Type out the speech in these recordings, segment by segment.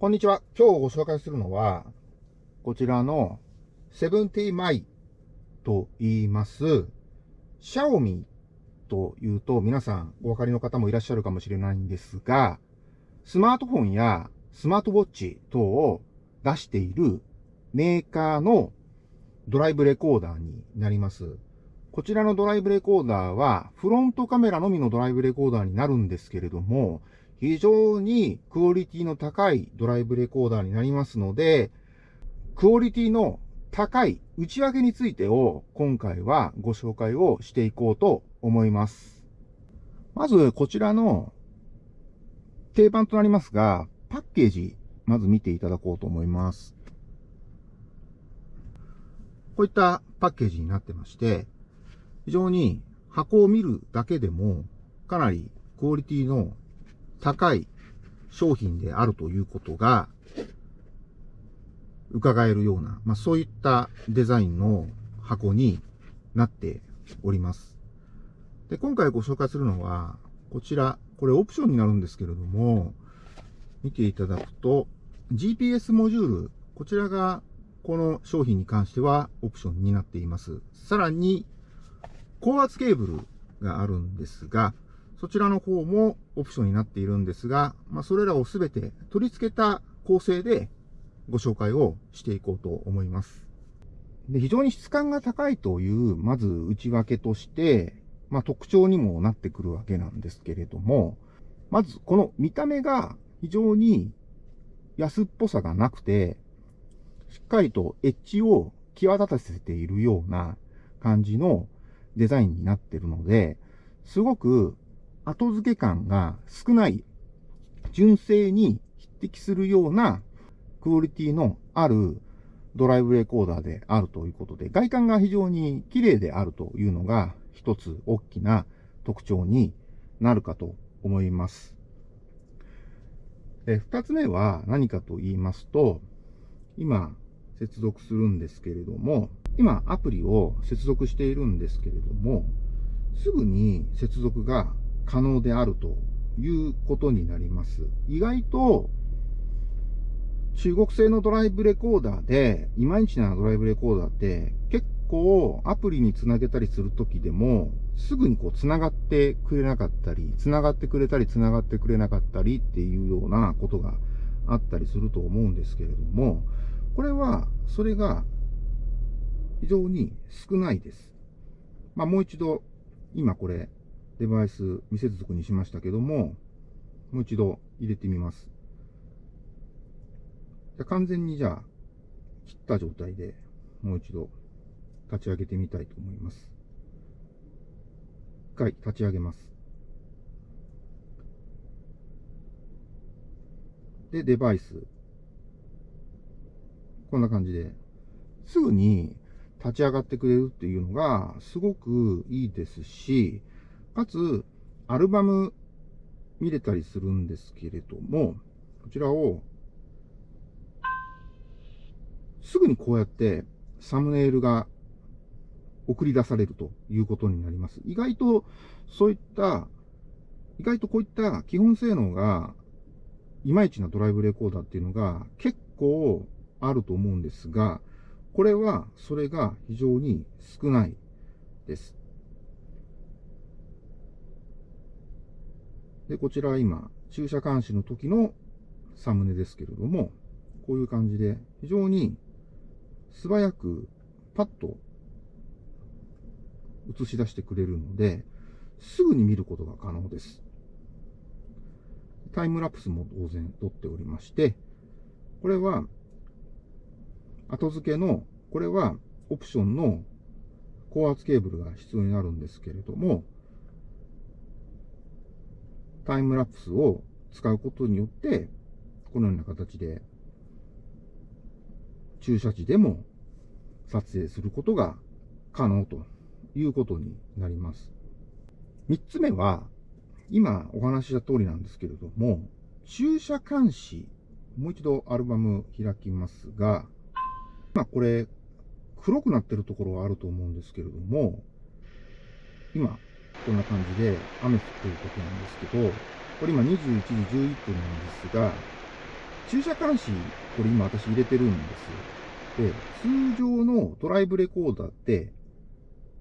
こんにちは。今日ご紹介するのは、こちらのセブンティーマイと言います、シャオミというと皆さんお分かりの方もいらっしゃるかもしれないんですが、スマートフォンやスマートウォッチ等を出しているメーカーのドライブレコーダーになります。こちらのドライブレコーダーはフロントカメラのみのドライブレコーダーになるんですけれども、非常にクオリティの高いドライブレコーダーになりますので、クオリティの高い内訳についてを今回はご紹介をしていこうと思います。まずこちらの定番となりますが、パッケージ、まず見ていただこうと思います。こういったパッケージになってまして、非常に箱を見るだけでもかなりクオリティの高い商品であるということが伺えるような、まあ、そういったデザインの箱になっております。で、今回ご紹介するのは、こちら、これオプションになるんですけれども、見ていただくと、GPS モジュール、こちらがこの商品に関してはオプションになっています。さらに、高圧ケーブルがあるんですが、そちらの方もオプションになっているんですが、まあ、それらをすべて取り付けた構成でご紹介をしていこうと思います。で非常に質感が高いという、まず内訳として、まあ、特徴にもなってくるわけなんですけれども、まずこの見た目が非常に安っぽさがなくて、しっかりとエッジを際立たせているような感じのデザインになっているので、すごく後付け感が少ない、純正に匹敵するようなクオリティのあるドライブレコーダーであるということで、外観が非常に綺麗であるというのが一つ大きな特徴になるかと思います。二つ目は何かと言いますと、今接続するんですけれども、今アプリを接続しているんですけれども、すぐに接続が可能であるということになります。意外と中国製のドライブレコーダーで、いまいちなドライブレコーダーって結構アプリにつなげたりするときでも、すぐにこう繋がってくれなかったり、繋がってくれたり繋がってくれなかったりっていうようなことがあったりすると思うんですけれども、これは、それが非常に少ないです。まあもう一度、今これ、デバイス未接続にしましたけども、もう一度入れてみます。じゃ完全にじゃあ、切った状態でもう一度立ち上げてみたいと思います。一回立ち上げます。で、デバイス。こんな感じで、すぐに立ち上がってくれるっていうのがすごくいいですし、かつ、アルバム見れたりするんですけれども、こちらを、すぐにこうやってサムネイルが送り出されるということになります。意外とそういった、意外とこういった基本性能がいまいちなドライブレコーダーっていうのが結構あると思うんですが、これはそれが非常に少ないです。で、こちらは今、駐車監視の時のサムネですけれども、こういう感じで、非常に素早くパッと映し出してくれるので、すぐに見ることが可能です。タイムラプスも当然撮っておりまして、これは後付けの、これはオプションの高圧ケーブルが必要になるんですけれども、タイムラプスを使うことによって、このような形で、駐車時でも撮影することが可能ということになります。三つ目は、今お話しした通りなんですけれども、駐車監視、もう一度アルバム開きますが、まこれ、黒くなってるところはあると思うんですけれども、今、こんな感じで雨降ってる時なんですけど、これ今21時11分なんですが、駐車監視、これ今私入れてるんです。で、通常のドライブレコーダーって、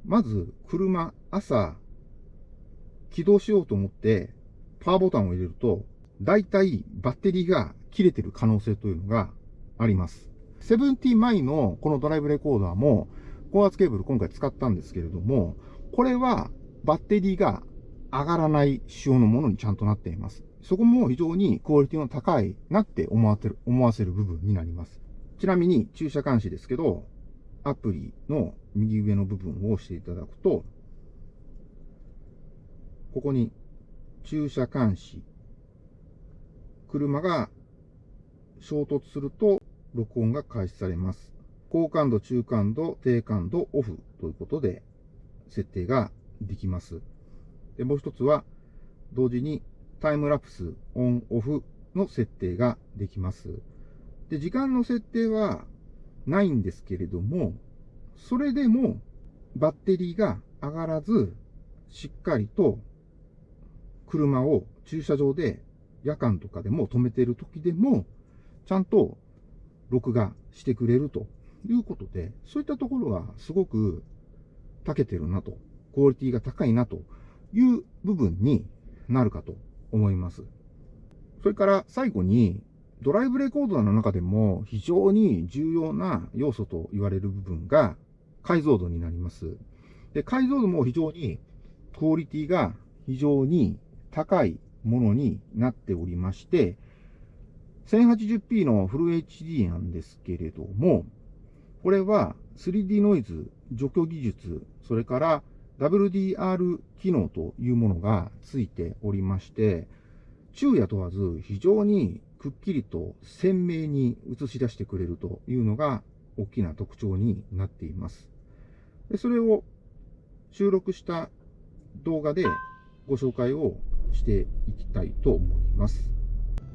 まず車、朝、起動しようと思って、パワーボタンを入れると、大体バッテリーが切れてる可能性というのがあります。セブンティーマイのこのドライブレコーダーも、高圧ケーブル今回使ったんですけれども、これはバッテリーが上がらない仕様のものにちゃんとなっています。そこも非常にクオリティの高いなって思わせる、思わせる部分になります。ちなみに駐車監視ですけど、アプリの右上の部分を押していただくと、ここに駐車監視、車が衝突すると録音が開始されます。高感度、中感度、低感度、オフということで設定ができます。で、もう一つは同時にタイムラプス、オン、オフの設定ができます。で、時間の設定はないんですけれども、それでもバッテリーが上がらず、しっかりと車を駐車場で夜間とかでも止めてる時でも、ちゃんと録画してくれるということで、そういったところがすごく長けてるなと、クオリティが高いなという部分になるかと思います。それから最後に、ドライブレコーダーの中でも非常に重要な要素と言われる部分が解像度になります。で、解像度も非常にクオリティが非常に高いものになっておりまして、1080p のフル HD なんですけれども、これは 3D ノイズ除去技術、それから WDR 機能というものがついておりまして、昼夜問わず非常にくっきりと鮮明に映し出してくれるというのが大きな特徴になっています。でそれを収録した動画でご紹介をしていきたいと思います。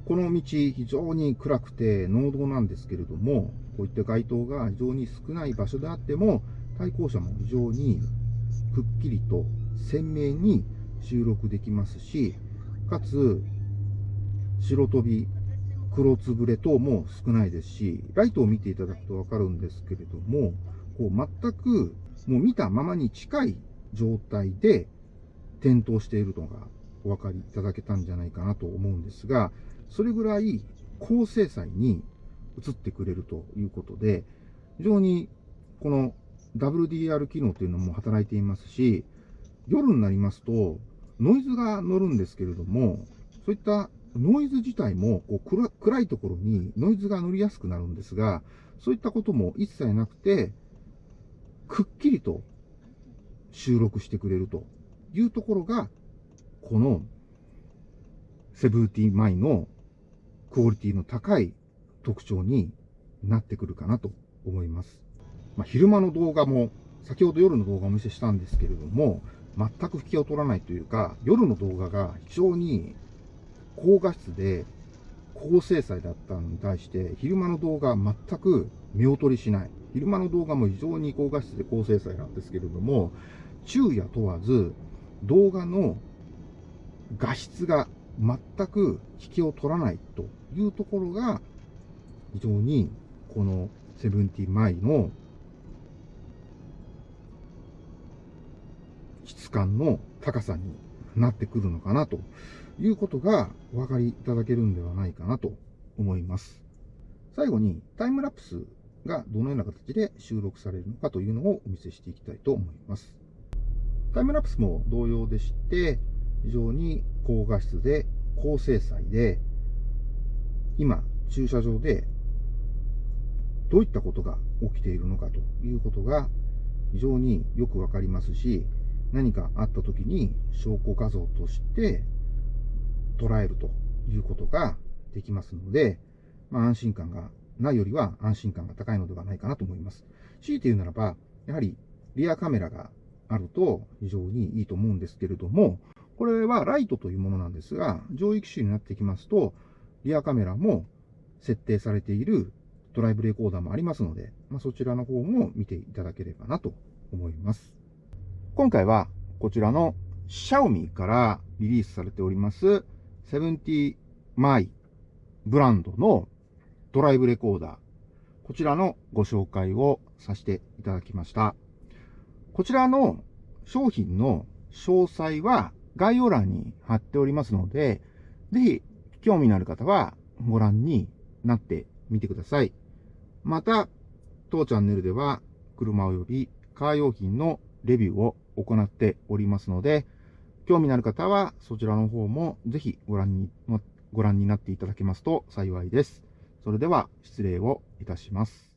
この道、非常に暗くて農道なんですけれども、こういった街灯が非常に少ない場所であっても、対向車も非常にくっきりと鮮明に収録できますし、かつ、白飛び、黒つぶれ等も少ないですし、ライトを見ていただくとわかるんですけれども、こう全くもう見たままに近い状態で点灯しているのがお分かりいただけたんじゃないかなと思うんですが、それぐらい高精細に映ってくれるということで、非常にこの WDR 機能というのも働いていますし、夜になりますとノイズが乗るんですけれども、そういったノイズ自体もこう暗いところにノイズが乗りやすくなるんですが、そういったことも一切なくて、くっきりと収録してくれるというところが、このセブンティーマイのクオリティの高い特徴になってくるかなと思います。まあ、昼間の動画も、先ほど夜の動画をお見せしたんですけれども、全く引きを取らないというか、夜の動画が非常に高画質で高精細だったのに対して、昼間の動画は全く見劣りしない。昼間の動画も非常に高画質で高精細なんですけれども、昼夜問わず動画の画質が全く引きを取らないというところが、非常にこのセブンティマイの感の高さになってくるのかなということがお分かりいただけるんではないかなと思います。最後にタイムラプスがどのような形で収録されるのかというのをお見せしていきたいと思います。タイムラプスも同様でして、非常に高画質で高精細で、今、駐車場でどういったことが起きているのかということが非常によくわかりますし、何かあった時に証拠画像として捉えるということができますので、まあ、安心感がないよりは安心感が高いのではないかなと思います。強いて言うならば、やはりリアカメラがあると非常にいいと思うんですけれども、これはライトというものなんですが、上位機種になってきますと、リアカメラも設定されているドライブレコーダーもありますので、まあ、そちらの方も見ていただければなと思います。今回はこちらの Xiaomi からリリースされております70 m イブランドのドライブレコーダー、こちらのご紹介をさせていただきました。こちらの商品の詳細は概要欄に貼っておりますので、ぜひ興味のある方はご覧になってみてください。また、当チャンネルでは車及びカー用品のレビューを行っておりますので、興味のある方はそちらの方もぜひご覧に、ご覧になっていただけますと幸いです。それでは失礼をいたします。